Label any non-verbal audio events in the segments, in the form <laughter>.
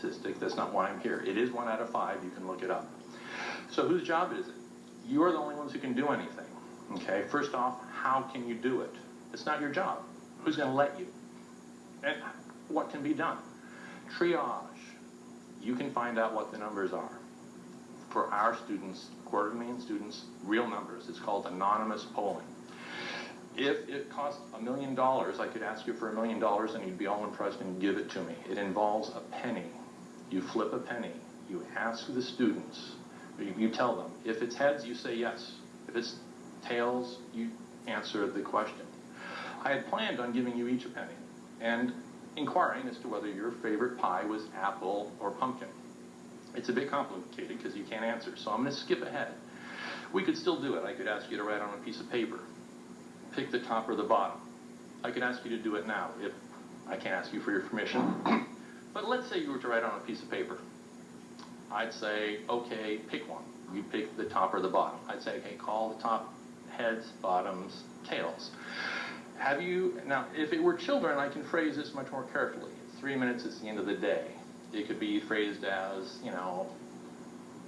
statistic, that's not why I'm here. It is one out of five, you can look it up. So whose job is it? You are the only ones who can do anything, okay? First off, how can you do it? It's not your job. Who's gonna let you? And what can be done? Triage. You can find out what the numbers are. For our students, quarter million students, real numbers. It's called anonymous polling. If it cost a million dollars, I could ask you for a million dollars and you'd be all impressed and give it to me. It involves a penny. You flip a penny. You ask the students. You, tell them. If it's heads, you say yes. If it's tails, you answer the question. I had planned on giving you each a penny and inquiring as to whether your favorite pie was apple or pumpkin. It's a bit complicated because you can't answer, so I'm going to skip ahead. We could still do it. I could ask you to write on a piece of paper pick the top or the bottom. I could ask you to do it now if I can't ask you for your permission. <clears throat> but let's say you were to write on a piece of paper. I'd say, okay, pick one. You pick the top or the bottom. I'd say, okay, call the top heads, bottoms, tails. Have you, now, if it were children, I can phrase this much more carefully. Three minutes is the end of the day. It could be phrased as, you know,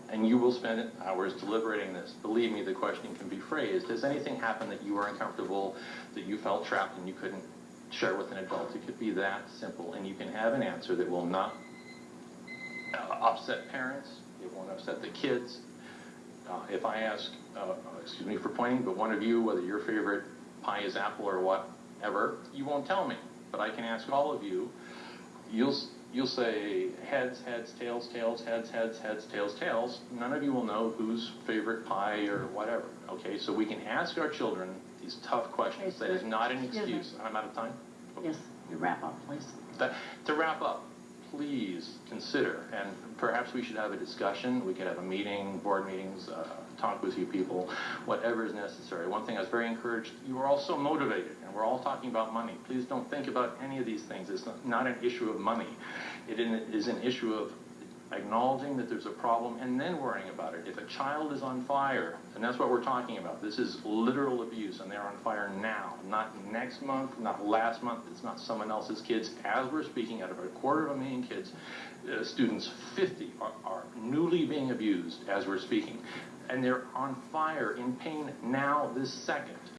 and you will spend hours deliberating this. Believe me, the question can be phrased. Has anything happened that you were uncomfortable, that you felt trapped and you couldn't share with an adult? It could be that simple, and you can have an answer that will not uh, upset parents, it won't upset the kids. Uh, if I ask, uh, excuse me for pointing, but one of you, whether your favorite pie is apple or whatever, you won't tell me. But I can ask all of you. You'll you'll say heads, heads, tails, tails, heads, heads, heads, tails, tails. None of you will know whose favorite pie or whatever. Okay, so we can ask our children these tough questions. That is not an excuse. I'm out of time. Yes, you wrap up, please. That, to wrap up, please consider, and perhaps we should have a discussion. We could have a meeting, board meetings, uh, talk with you people, whatever is necessary. One thing I was very encouraged, you are all so motivated, and we're all talking about money. Please don't think about any of these things. It's not, not an issue of money. It is an issue of acknowledging that there's a problem and then worrying about it. If a child is on fire, and that's what we're talking about, this is literal abuse, and they're on fire now, not next month, not last month, it's not someone else's kids. As we're speaking, out of a quarter of a million kids, uh, students, 50 are, are newly being abused as we're speaking. And they're on fire, in pain now, this second.